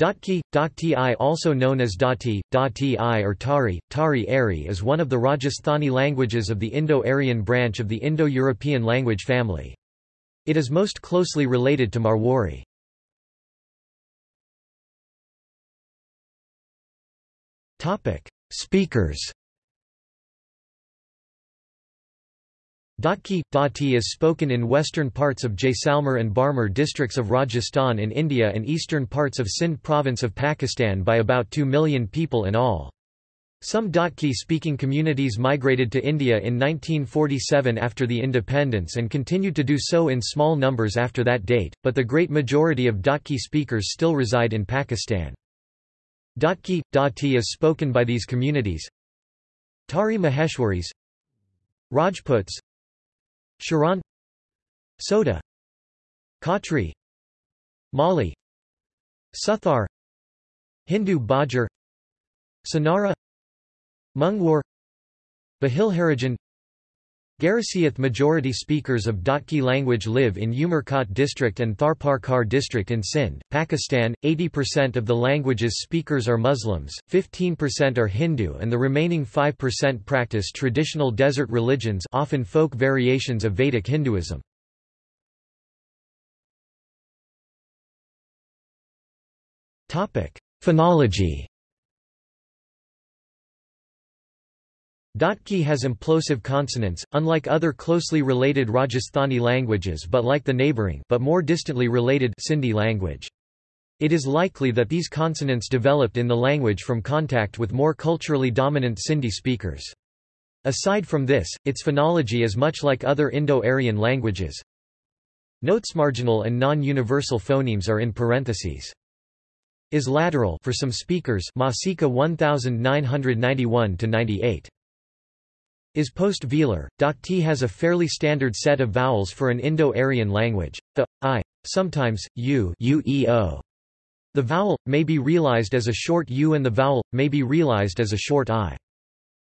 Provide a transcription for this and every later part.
Dhatki, Dakti I also known as Dhati, Dhati or Thari, Thari Ari is one of the Rajasthani languages of the Indo-Aryan branch of the Indo-European language family. It is most closely related to Marwari. Speakers Dhatki, Dhati is spoken in western parts of Jaisalmer and Barmer districts of Rajasthan in India and eastern parts of Sindh province of Pakistan by about 2 million people in all. Some Dhatki-speaking communities migrated to India in 1947 after the independence and continued to do so in small numbers after that date, but the great majority of Dhatki speakers still reside in Pakistan. Dhatki, Dhati is spoken by these communities Thari Maheshwaris Rajputs Sharan Sodha Khatri Mali Suthar Hindu Bajar Sonara Mungwar Bahilharijan Garisiath majority speakers of Dhatki language live in Umerkot district and Tharparkar district in Sindh, Pakistan. 80% of the language's speakers are Muslims, 15% are Hindu and the remaining 5% practice traditional desert religions often folk variations of Vedic Hinduism. Phonology Dhatki has implosive consonants, unlike other closely related Rajasthani languages but like the neighbouring but more distantly related Sindhi language. It is likely that these consonants developed in the language from contact with more culturally dominant Sindhi speakers. Aside from this, its phonology is much like other Indo-Aryan languages. Notes marginal and non-universal phonemes are in parentheses. Is lateral for some speakers Masica 1991 to 98 is post-velar. Dakti has a fairly standard set of vowels for an Indo-Aryan language, the, i, sometimes, u ueo. The vowel, may be realized as a short u and the vowel, may be realized as a short i.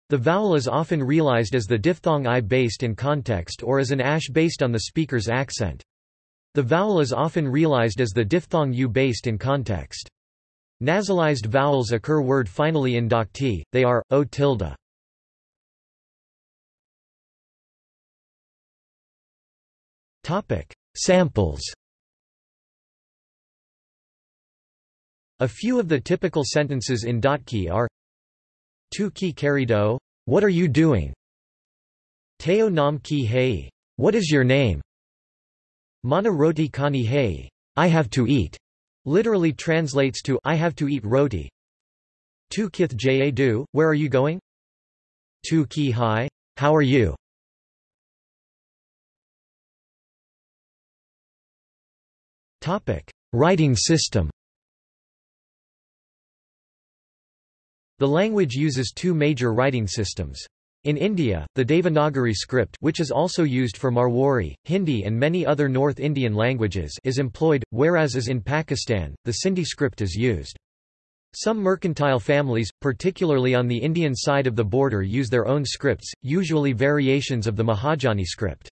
The vowel is often realized as the diphthong i based in context or as an ash based on the speaker's accent. The vowel is often realized as the diphthong u based in context. Nasalized vowels occur word finally in Dakti, they are, o tilde. Samples A few of the typical sentences in Dhatki are Tu ki karido? What are you doing? Teo nam ki hei? What is your name? Mana roti kani hei? I have to eat. Literally translates to I have to eat roti. Tu kith jadu? Where are you going? Tu ki hai? How are you? Writing system. The language uses two major writing systems. In India, the Devanagari script which is also used for Marwari, Hindi and many other North Indian languages is employed, whereas as in Pakistan, the Sindhi script is used. Some mercantile families, particularly on the Indian side of the border use their own scripts, usually variations of the Mahajani script.